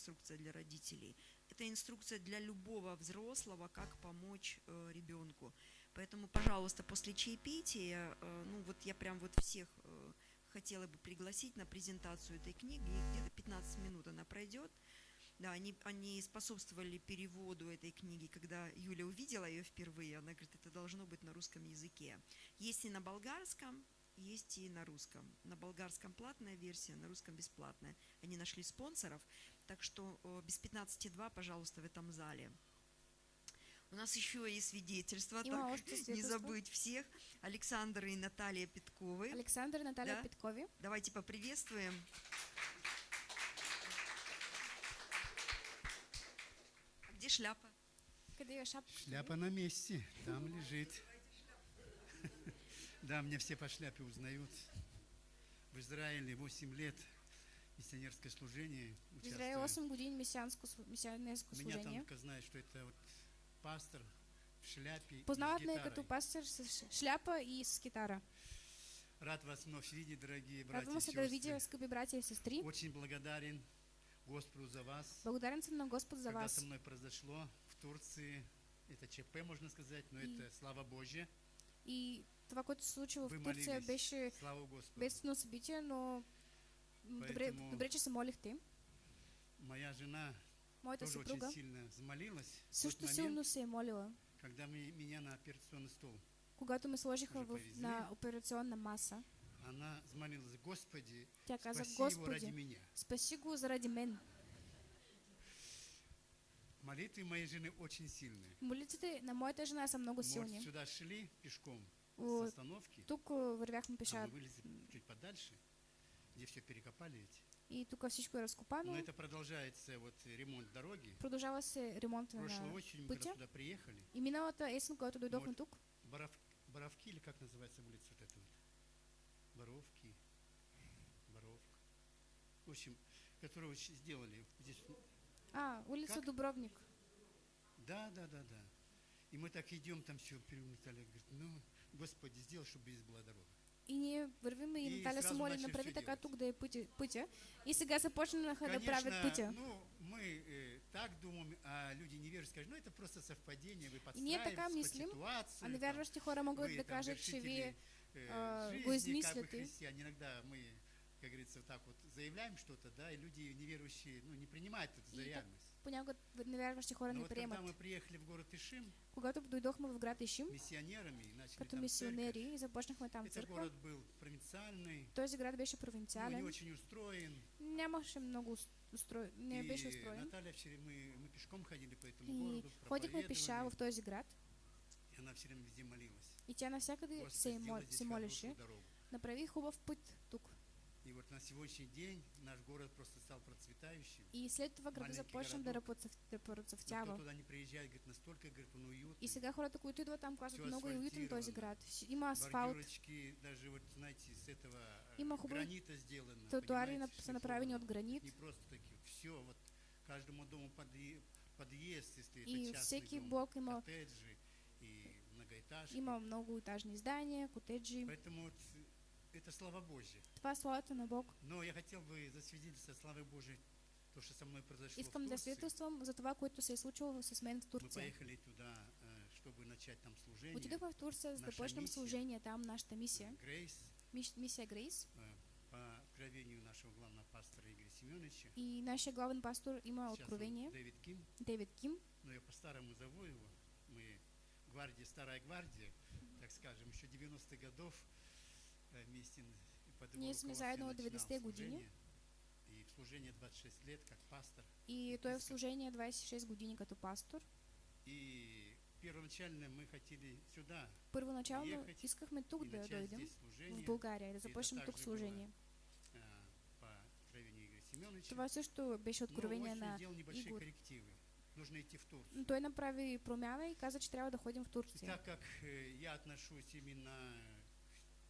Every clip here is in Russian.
инструкция для родителей. Это инструкция для любого взрослого, как помочь э, ребенку. Поэтому, пожалуйста, после чаепития, э, ну вот я прям вот всех э, хотела бы пригласить на презентацию этой книги. Где-то 15 минут она пройдет. Да, они, они способствовали переводу этой книги, когда Юля увидела ее впервые, она говорит, это должно быть на русском языке. Есть и на болгарском, есть и на русском. На болгарском платная версия, на русском бесплатная. Они нашли спонсоров, так что э, без 15.2, пожалуйста, в этом зале. У нас еще есть свидетельства, так, още не свидетельства. забыть всех. Александр и Наталья Петковы. Александър и Наталья Да. Петкови. Давайте поприветствуем. А где шляпа? Къде е шапка? Шляпа на месте, там лежит. Да, меня все по шляпе узнают. В Израиле 8 лет миссионерское служение участвую. 8 години мисианско, слу- мисионерско Меня служение. только знают, что это вот пастор в шляпе Познават ме като пастир с шляпа и с китара. Рад вас вновь видеть, дорогие братья Радвам и сестры. скъпи братя и сестри. Очень благодарен Господу за вас. Благодарен съм на Господ за Когда вас. со мной произошло в Турции, это ЧП, можно сказать, но И- это слава Божья. И това, което се случи в Вы Турция, молились. беше бедствено събитие, но добре, добре, че се молихте. Моя жена Моята тоже съпруга очень сильно тот също момент, силно се е молила. когда мы- меня на операционный стол, Когато ме сложиха в, на операционна маса, она взмолилась, Господи, тя каза, спаси его ради Господи, меня. спаси го заради мен. Молитвы моей жены очень сильные. Молитвите на моята жена са много силни. сюда шли пешком О, с остановки, Тук а, вървяхме а пеша мы вылезли чуть подальше, где все перекопали эти. и тук всичко е Но это продолжается вот ремонт дороги. Продължава се ремонта Прошлой на осенью, мы когда пътя. туда приехали, И миналата есен, когато дойдохме тук, Боров- Боровки, или как называется улица вот эта вот? Боровки, Боровка. В общем, которую сделали здесь. а, улица Как? Дубровник. Да, да, да, да. И мы так идем, там все перемотали. Говорит, ну, Господи, сделай, чтобы здесь была дорога. И ние вървим и И Наталя се моли, направи така делать. тук да е пътя. пътя. И сега започнаха да правят пътя. ну, мы э, так думаем, а люди неверующие скажут, ну, это просто совпадение, вы И ние така мислим. А невярващи хора могат да кажат, че вие э, го как бы измисляте. христиане. Иногда мы, как говорится, вот так вот заявляем что-то, да, и люди неверующие, ну, не принимают это за реальность. понякога невярващи хора Но не вот когда мы приехали в город Ишим Когато дойдохме в град Ишим, миссионерами и начали като там церковь, мисионери и започнахме там этот църква, город был провинциальный, този град беше ну, не провинциален, очень устроен. нямаше много ус- устро... не беше и устроен. Наталья все время, мы, мы пешком ходили по этому И городу, ходихме пеша в този град и она все время везде молилась. и тя навсякъде се, мол... здесь се молеше. Направи хубав път вот на сегодняшний день наш город просто стал процветающим. И след това града започна да, процъфтява. туда не приезжает, говорит, настолько, говорит, он уютный. И сега хората, които идват там, казват много е уютен този град. Има асфалт, даже вот, знаете, с этого э, Има хубави гранита сделано. тротуари са направени от гранит. Не просто такие, все, вот каждому дому подъе- подъезд, если И это всеки дом, блок има, коттеджи и многоэтажки. има много етажни здания, котеджи. Поэтому вот это слава Божья. Това е славата на Бог. Но я хотел бы засвидетельствовать славы Божьей, то, что со мной произошло Искам да Турции. свидетелствам за това, което се е случило с мен в Мы Турция. поехали туда, э, чтобы начать там служение. Отидохме в Турция, за да почнем служение там, нашата мисия. Грейс, Мис- Мисия Грейс. э, по откровению нашего главного пастора Игоря Семеновича. И нашия главен пастор он откровение. Дэвид Ким, Дейвид Ким. но я по-старому зову его. Мы гвардия, старая гвардия, так скажем, еще 90-х годов руководством заедно 90-те години. служение. И в служение 26 лет как пастор. И той е в служение 26 години като пастор. И первоначально мы хотели сюда Първоначално Ехать искахме тук и да начать дойдем, в и да это започнем тук служение. Това също беше откровение на Игор. Нужно идти в Турцию. Но той направи промяна и каза, че трябва да ходим в И Турция. так как э, я отношусь именно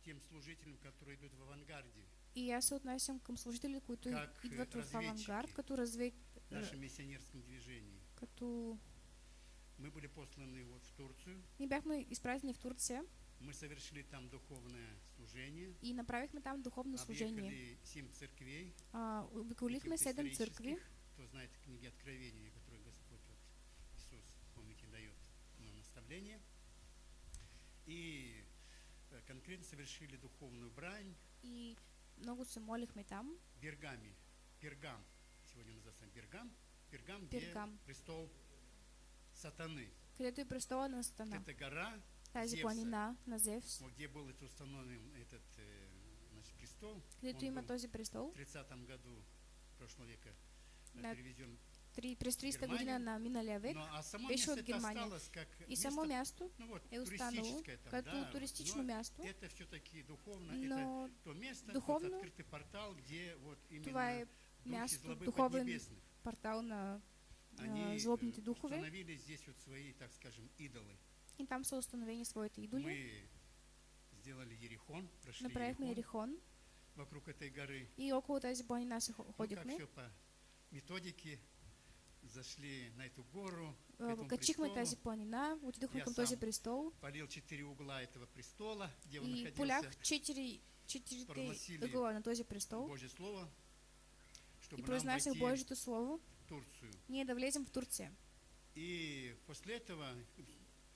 тем служителям, которые идут в авангарде, И аз се отнасям към служители, които Как, идват е, в авангард, като развед... в нашем миссионерском движении, като... мы были посланы вот в Турцию, Ние бяхме изпратени в Турция мы совершили там духовное служение, и направихме там духовно служение. объехали семь церквей, А, обиколихме седем исторических, кто знает книги Откровения, которые Господь вот, Иисус, помните, дает нам наставление. И э, конкретно совершили духовную брань И много се молихме там. в Бергаме. Пергам. Сегодня называется Бергам. Пергам, где Пергам. престол сатаны. където е престола на Сатана. Это гора, Тази Зевса. планина на Зевс, где был это установлен этот э, значит, престол. където има този престол. в 30 году прошлого века На переведен. Три, през 30-та Германия. година на миналия век. Но, а беше от это Германия. как И само място ну вот, е останало там, като да, туристично но място, Это все-таки духовно, это но то место, духовно вот открытый портал, где вот именно това е място, духовен портал на Они э, злобните духове. установили здесь вот свои, так скажем, идолы. И там са установени своите идоли. Мы сделали Ерихон, прошли Направихме Ерихон вокруг этой горы. и около тази планина се хо- Ну, как ходихме. все по методике, зашли на эту гору, к А, этому престолу, тази планина, отидохме към този престол. полил четыре угла этого престола, где он и находился, полях четири, четирите Прогласили ъгъла на този престол. Божье Слово, и чтобы нам произнасях войти Божието Слово, Турцию. ние да влезем в Турция. И после этого,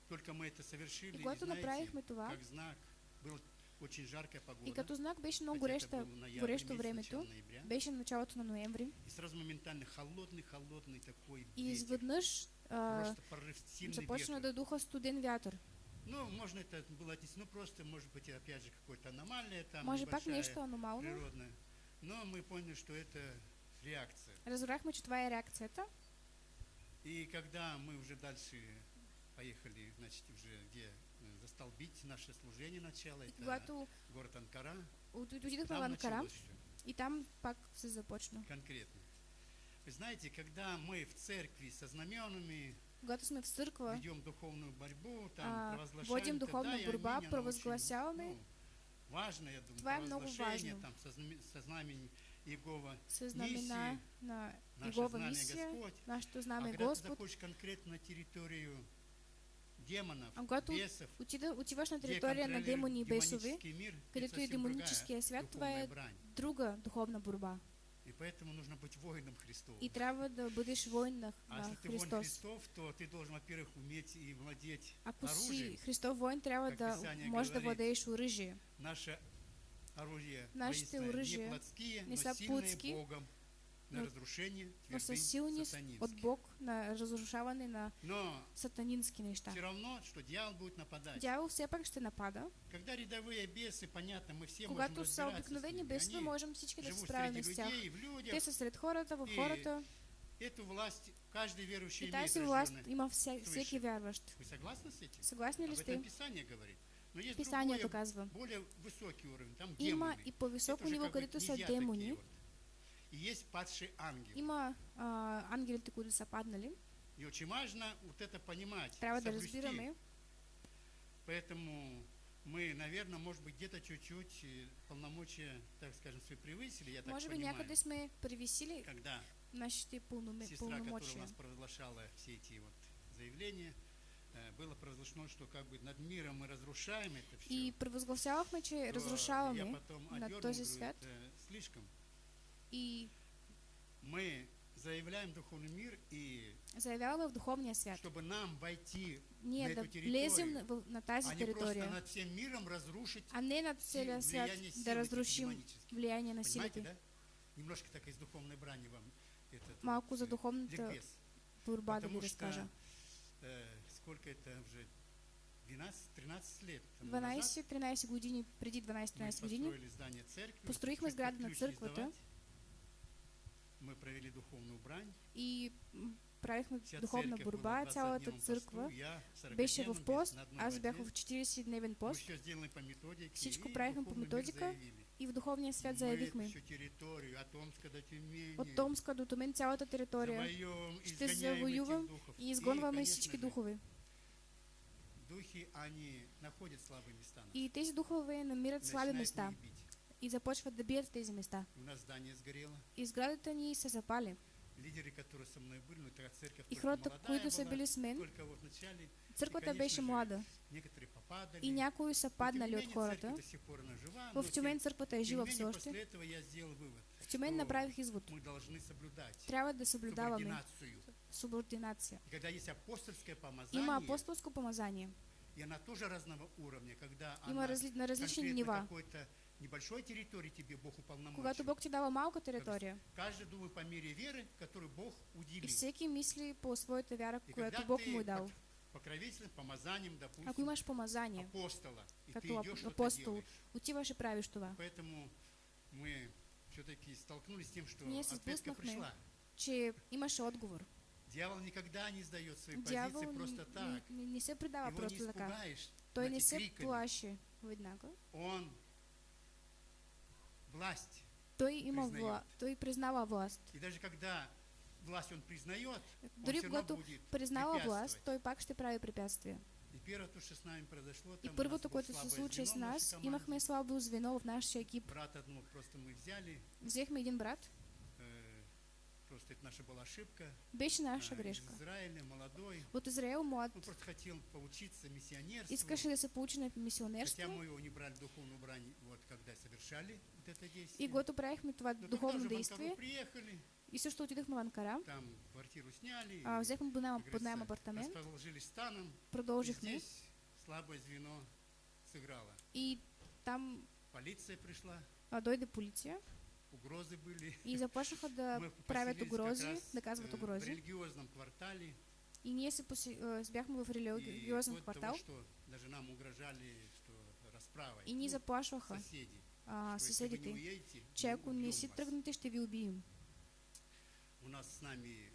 только мы это совершили, И когато знаете, това, как знак, была очень жаркая погода. и като знак беше много горещо месяц, времето, беше началото на ноември И сразу моментально холодный-холодный такой и ветер. изведнъж а, започна да духа студен вятър. Ну, можно это было отнести, ну просто, может быть, опять же, какое-то аномалия там, Може пак нещо аномално. природная. Но мы поняли, что это реакция. Разбрахме, че това е реакцията. И когда мы уже дальше поехали, значит, уже где э, застолбить наше служение начало, это город Анкара, от- отидохме в там Анкара все и там пак се започна. конкретно. Вы знаете, когда мы в церкви со знаменами Когато сме в църква, ведем духовную борьбу, там а, провозглашаем, водим духовна провозгласяваме. очень, ну, важно, я думаю, Това е много провозглашение, важно. там, со, знаме- со знамени Иегова, с знамена на наше Егова знамя мисия, Господь. нашето А знаме когда ты Господ. заходишь конкретно на территорию демонов, А когато бесов, Отида, отиваш на територия на демони и демонический мир, където е демоническия свят, това е брань. друга духовна борба. И поэтому нужно быть воином Христовым. И трябва да бъдеш воин на, А на если ты воин Христос. Христов, то ты должен, во-первых, уметь и владеть Ако си оружием. Христов воин, трябва да можеш да владееш оръжие. Наше оружие Нашите оръжия не са Богом на разрушение Но са силни от. Бог на разрушаване на Но сатанински неща. все равно, что дьявол будет нападать. Дявол все пак ще напада. Когда рядовые бесы, понятно, мы все можем Когато са разбираться с обикновени бесове, можем всички да се справим с тях. людей, Те са сред хората, в хората. Эту власть каждый верующий И тази власт има вся, всеки вярващ. Вы согласны с этим? Съгласни ли сте? Писание говорит. Но есть Писанието другое, казва. более высокий уровень, там Има демоны. и по-високо ниво, където са демони. вот. И есть падший ангел. Има а, ангелите, които са паднали. И очень важно вот это понимать, Трябва да разбираме. Поэтому мы, наверное, может быть, где-то чуть-чуть э, полномочия, так скажем, свои превысили, я так Може би понимаю. някъде сме превисили Когда нашите пълноме- сестра, которая у нас провозглашала все эти вот заявления, э, было провозглашено, что как бы над миром мы разрушаем это все. И провъзгласявахме, че разрушаваме над този свят «Это слишком. И Мы заявляем духовный мир, и заявяваме в духовния свят. чтобы нам войти, Ние на эту влезем територию, в- на тази а не просто територия, над всем миром разрушить а не над си- свят да разрушим влияние на силите. да? Немножко так из духовной брани вам этот Малко вот, за э, духовната ликбез. ви Потому что э, сколько это уже 12-13 лет тому 12-13 години, преди назад мы 12-13 години, построихме сграда на църквата. мы провели духовную брань. И правихме духовна борба, цялата църква беше в пост, аз бях в 40-дневен пост. Всичко правихме по методика и в духовния свят заявихме. От Томска до Томен цялата територия ще завоювам и изгонваме всички духове. И тези духове намират слаби места и започват да бият в тези места. У нас здание сгорело. И сградата ни се запали. лидеры, которые со мной были, ну, тогда церковь И хората, които са били с мен, вот начале. църквата конечно беше млада. Некоторые попадали. И някои са Но, паднали от хората. жива, но В Тюмень църквата е жива все още. В Тюмень что направих извод. Трябва да съблюдаваме субординация. И когда есть апостольское помазание, Има апостолско помазание. и она тоже разного уровня, когда Има она разли... на различни нива. какой-то небольшой территории тебе Бог уполномочил. Когато Бог ти дава малка територия Каждый думает по мере веры, которую Бог и уделил. всеки мисли по своята вяра, И когда Бог му е ты дал. под покровителем, помазанием, допустим, Ако имаш помазание, апостола, и ты идешь, апостол, отиваш и правиш това. Поэтому мы все-таки столкнулись с тем, что Ние ответка пришла. Че имаше отговор. Дьявол никогда не сдает свои Дявол позиции не, просто так. не, не, не се предава Его не просто така. испугаешь Той не се плаши веднага. Он власть. Той има вла... той признава власт. И даже когда власть он признает, он Дори равно когато признава власт, той пак ще прави препятствия. И первое, то, что с нами произошло, И там нас първото, което се случи с звено в нашей нас, имахме слабо звено в нашия екип. Брата одного просто мы взяли, Взехме един брат, просто это наша была ошибка. беше наша грешка. Израиля, молодой. От Израел млад Он просто хотел поучиться миссионерству. искаше да се получи на Хотя мы его не брали духовную брань, вот когда совершали вот это и действие. когато правихме това Но духовно действие приехали, и също отидохме в Анкара, там квартиру сняли, а, взехме под найем, как под апартамент, расположились станом, и продължихме здесь слабое звено сыграло. и там Полиция пришла, а, дойде полиция угрозы были. и започнаха да правят раз, да казват э, в религиозном квартале. И се поси... а, бяхме в до квартал того, что даже нам угрожали, что расправой. и ни Ну, заплашваха соседи. а, что если вы не съседите, уедете, че мы ако не убьем си вас. тръгнете, ще ви убием. У нас с нами э,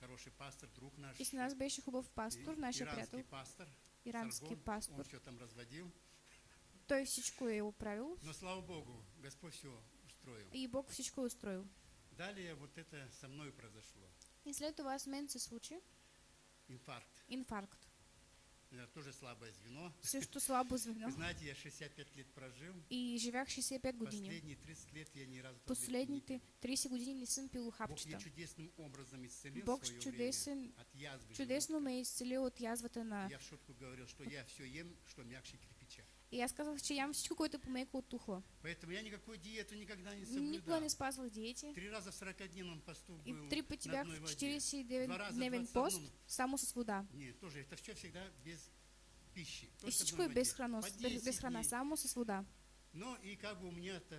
хороший пастор, друг наш. И с нас беше хубав пастор, нашия иранский приятел, пастор, ирански Саргон. Он пастор. все там разводил. Той всичко е оправил Но слава Богу, Господь все устроил. и Бог всичко устроил. Далее вот это со мной произошло. И след това с мен се случи Инфаркт. инфаркт. Это тоже слабое звено. Също слабо Вы звено. знаете, я 65 лет прожил. И живях 65 години. Последние 30 лет я ни разу пил. 30 години не съм пил Бог хапчета. меня чудесным образом исцелил Бог свое чудесен, время от язвы чудесно ме е изцелил от язвата на... Я в шутку говорил, что я все ем, что мягче кирпича. И че ям всичко, което е помеко от тухла. Поэтому я никакой диету никогда не соблюдал. не спазвах диети. Три раза в 40-дневном посту И был три пъти на бях одной в воде. Два раза 49-дневен 21. пост, само с вода. Нет, тоже это все всегда без пищи. И одной без храна, По без, 10 без храна, само с вода. Но и как бы у меня-то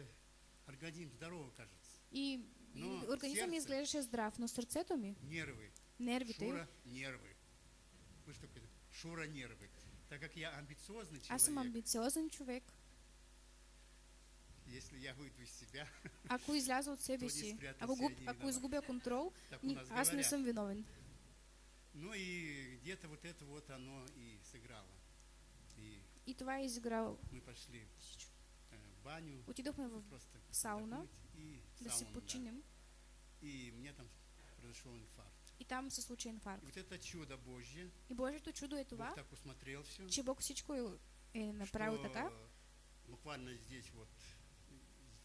организм здоровый кажется. И, и Но ми сърце- изглеждаше здрав, но сърцето ми, Нервы. нервите, Шура нервы. Вы что такое? Шура нервы. Так как я амбициозный аз съм человек, амбициозен човек. если я выйду из себя, Ако изляза от себе си, ако, губ, ако изгубя контрол, ни, аз не съм виновен. Ну и где-то вот это вот оно и сыграло. И И това е изиграл. мы пошли э, в баню, Отидохме в просто сауна, и да се сауна, да. починем. И мне там произошел инфаркт. И там се случи И инфаркт. вот это чудо Божье, И Божието чудо е това, Бог так усмотрел все, че Бог всичко е, е направил така. буквально здесь вот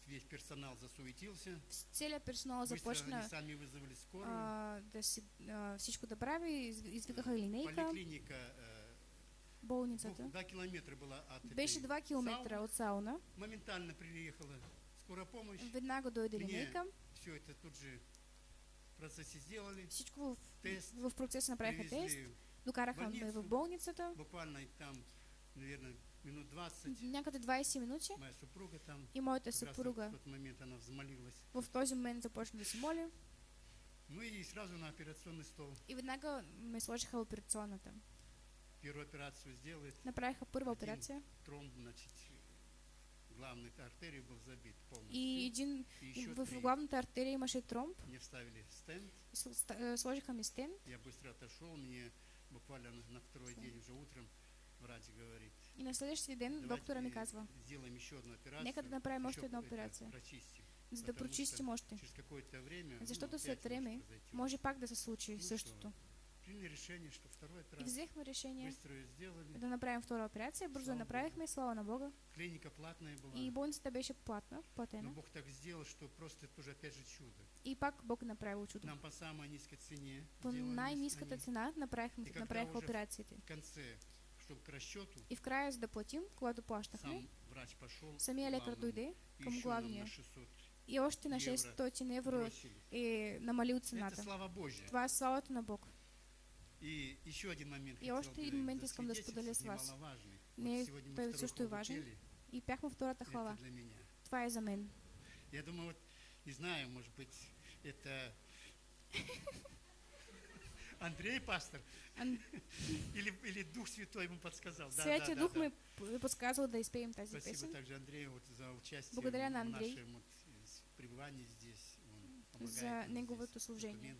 весь персонал засуетился. Целият персонал започна сами вызвали скорую. а, да си, а, всичко из- извикаха линейка, Поликлиника э, болницата. два километра была от Беше 2 километра сауны. от сауна. Моментально приехала скорая помощь. Веднага дойде линейка. Все это тут же. Всичко в, Тест. в процеса направиха тест. Докараха ме в болницата. буквально и там, наверное, минут 20. Някъде 20 минути. Моя супруга там. И моята съпруга В момент она взмолилась. в този момент започна да се моли. Ну и сразу на операционный стол. И веднага ме сложиха в операционната. Первую операцию сделает. Направиха първа операция. Тромб, значит, главной артерии был забит полностью. И един И еще в три. главната артерия имаше тромб. Мне вставили стенд. С- ста- е, Сложиха ми стен. Я быстро отошел. Мне буквально на, на второй день уже утром врач говорит. И на следващия ден «Давайте доктора ми казва, Сделаем еще одну операцию. нека да направим еще это операция, Прочистим. за да прочистим още. Через какое-то время, Защото ну, след време може пак да се случи същото. Приняли решение, что второй И операцию взехме решение быстро ее сделали. да направим втора операция. Бързо Слава я направихме, слава на Бога. Клиника платная была. И болницата беше платна, Но платена. Бог так сделал, что просто тоже опять же чудо. И пак Бог направил чудо. Нам по самой низкой цене По они. цена направихме, И когда направиха уже- операциите. В конце, чтобы к расчету, И в края, за да платим, когато плащахме, сам врач и към еще нам главния на 600 и още на евро 600 евро бросили. е намалил Это цената. слава Божья. Това е славата на Бог. И еще один момент. И още един момент искам да споделя с вас. Не, той вторую също е важен. И пяхме втората хвала. Това е за мен. Я думаю, вот, не знаю, может быть, это Андрей пастор Ан- или, или Дух Святой ему подсказал. Да, Святия да, Дух да, п- подсказал да изпеем тази Спасибо песен. также Андрею вот за участие Благодаря в на Андрей. нашем вот, пребывании здесь. Он помогает За неговото служение.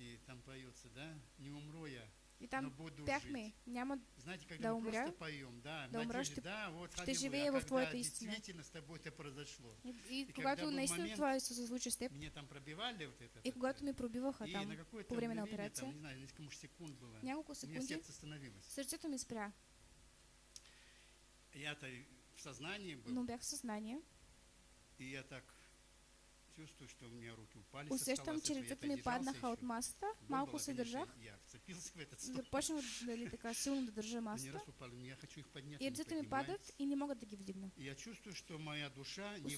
И там поется, да, не умру я, И там буду пяхме, няма Знаете, когда Да мы умря, просто поем, да, да надежде, ще- да, вот, ще живее а в твоята истина. действительно с тобой это произошло. И, и, И когато наистина момент, това се случи с теб, Мне там пробивали вот это. и когато ми пробиваха и там на по време на операция, там, не знаю, несколько секунд было, няколко меня секунди, сердце остановилось. сърцето ми спря, Я-то в сознании был, но бях в съзнание. и я так Усещам, че слушай, я ръцете то ми держался паднаха от Боль малко се държах, започнах дали така силно да държа поднять. и ръцете ми падат и не могат да ги вдигна.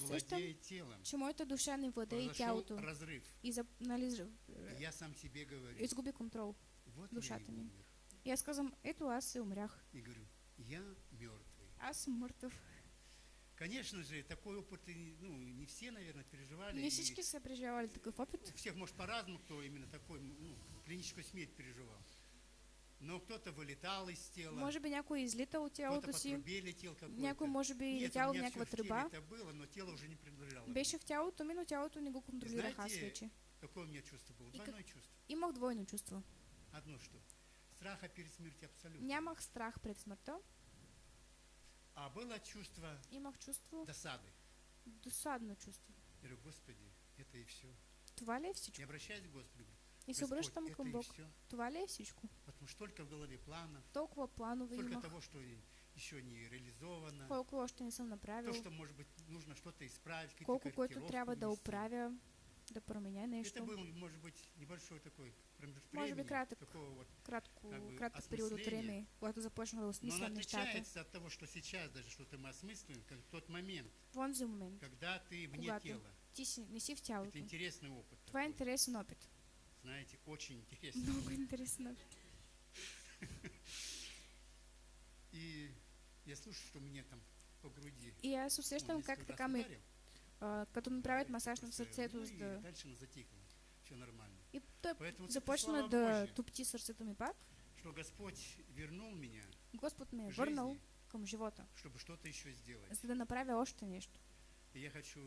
Усещам. Че моята душа не владее тялото разрыв. и за, нали, говорю, изгуби контрол. душата ми. И аз казвам, ето аз се умрях. И мертвый. Аз мъртъв. Конечно же, такой опыт, ну, не все, наверное, переживали. Не всички са преживявали такъв опит. У всех, может, по-разному, кто именно такой, ну, клиническую смерть переживал. Но кто-то вылетал из тела, Може би някой е излитал от кто-то тялото по си, трубе летел какой-то. някой може би Нет, летял в някаква тръба. это было, но тело уже не принадлежало. Беше в тялото ми, но тялото не го контролирах аз вече. Какое у меня чувство было? И как- Двойное чувство. Имах двойно чувство. Одно что? Страха перед смертью абсолютно. Нямах страх пред смъртта, А было чувство имах чувство, досады. досадно чувство. Я говорю, Господи, это и все. Това е Не обращаюсь к Господу. И обръщам это към и Бог. Това всичко? Потому что столько в голове планов, Толкова планове столько имах, того, что и- еще не реализовано. колко още не съм То, направил, что, может быть, нужно что-то исправить, какие-то колко което трябва да оправя, да променя Это нещо. был, может быть, небольшой такой Може би времени, кратък. Кратко, кратък период от време, когато започнах да Но нещата. отличается от того, что сейчас даже что-то мы осмысливаем, как тот момент, В онзи момент, когда ты вне Когато тела. ти си, не си в Это тялото. интересный опыт. Това е интересен опит. Знаете, очень интересный. Много интересен опит. И я слушаю, что мне там по груди. И аз ну, усещам несколько как раз така ми, като ми правят масаж на сърцето, ну, и да... дальше оно затихло. Все нормально. И Поэтому это започна да топти сърцето ми пак. Что Господь вернул меня, Господ ме върнал към живота, чтобы что-то еще сделать. за да направя още нещо. И я хочу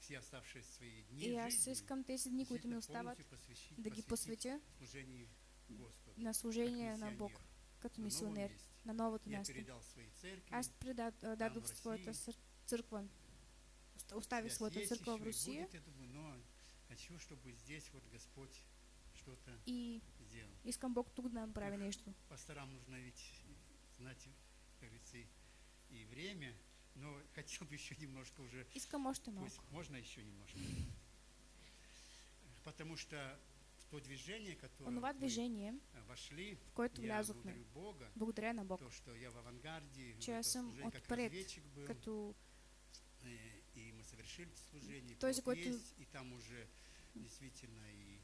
все оставшиеся свои дни И аз искам тези дни, които ми остават, да ги посветя на служение на Бог, като мисионер, на новото място. Аз дадох своята църква, оста- оставих своята църква в Русия я хочу, чтобы здесь вот Господь что-то и сделал. искам Бог тук да направи нещо. Пасторам нужно ведь знать, как говорится, и- и время, но хотел бы еще немножко уже, Искам малко. пусть можно еще немножко. Потому что в то движение, которое Онова движение, вошли, в което я влязохме, Бога, благодаря на Бог, то, что я в авангарде, че это съм отпред, разведчик был, като э, и мы совершили служение, и То есть плод какой-то- есть, и там уже действительно и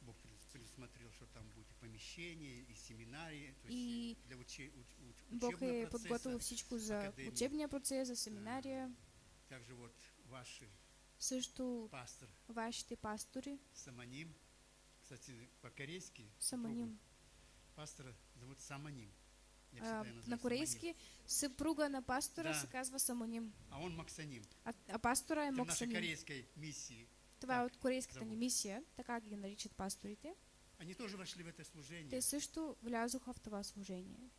Бог пред- предусмотрел, что там будет и помещение, и семинарии, то есть И для уче- уч- уч- Бог процесса. подготвил всичко за учебния процес, за семинария. Также вот ваши Също пастор вашите пастори, Саманим, кстати, по-корейски Саманим. пастора зовут Саманим. А, на корейски съпруга на пастора Да. се казва Саманим. А он Максаним. а, а пастора е Это в нашей корейской миссии. Това е от корейската ни мисия, така ги наричат пасторите. Они тоже вошли в это служение. Те също влязоха в това служение.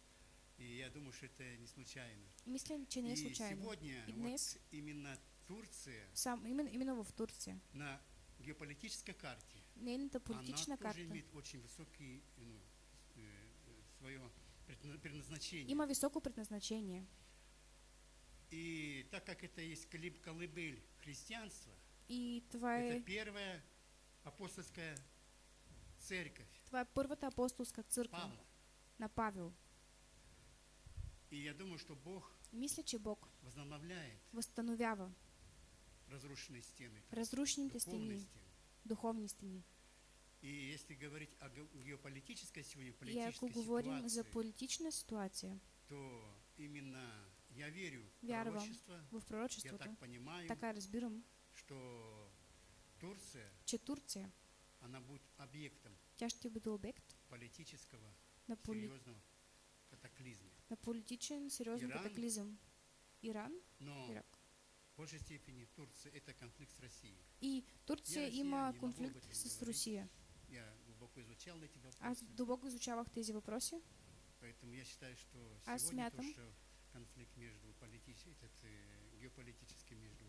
И я думаю, что это не случайно. И мисля, че не е и случайно. сегодня И вот днес именно Турция Сам, именно, именно в Турция, на геополитической карте Нейната политична тоже карта имеет очень высокий, ну, свое предназначение. има високо предназначение. И так как это есть колыб- колыбель христианства, И това это первая апостольская церковь това е първата апостолска църква Павла. на Павел. И я думаю, что Бог Мисля, че Бог возобновляет възстановява разрушенные стены, разрушените духовные стены. духовни стени. И если говорить о ге- геополитической сегодня политической говорим за ситуации, политична ситуация то именно я верю в пророчество. в Я пророчеството, так понимаю, така разбирам, что Турция, че Турция, она будет объектом обект политического на, поли... серьезного катаклизма. на политичен сериозен Иран. катаклизъм. Иран, Но Ирак. в большей степени Турция это конфликт с Россией. И Турция има конфликт с. Русия. Я глубоко изучал эти Аз вопросы, дълбоко изучавах тези въпроси. поэтому я считаю, что сегодня то, смятам. что конфликт между политический, этот э, геополитический между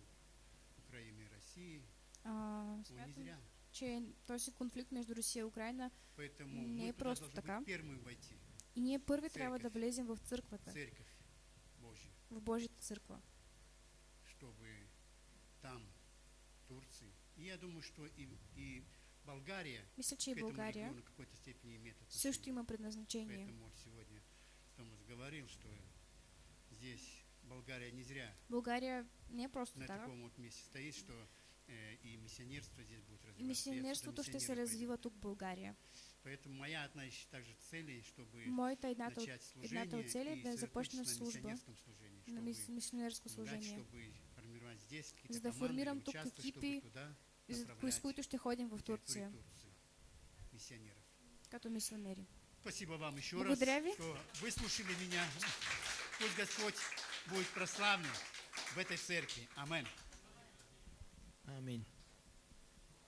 Украиной и Россией, А, он не зря. че този конфликт между Русия и Украина Поэтому Не е просто така. войти, и ние първи трябва да Църкъв. влезем в църквата, церковь Божью, в Божията църква. чтобы там, Турции, и я думаю, что и, и Болгария Мисля, че и България какой-то степени имеет също отношение. има предназначение. Поэтому сегодня Томас говорил, что здесь Болгария не зря България не просто на така. таком вот месте стоит, что э, и миссионерство здесь будет И развиваться. Я мисионерството туда ще се развива тук в България. Поэтому моя одна из также целей, чтобы Моята едната начать едната от цели служение е да и започна на миссионерском служении, чтобы служение, формировать здесь какие-то За да формирам тук екипи, с които ще ходим в Турция, Турции миссионеров. като мисионери. Спасибо вам еще Благодаря раз, ви. что выслушали меня. Пусть Господь будет прославлен в этой церкви. Аминь. Аминь.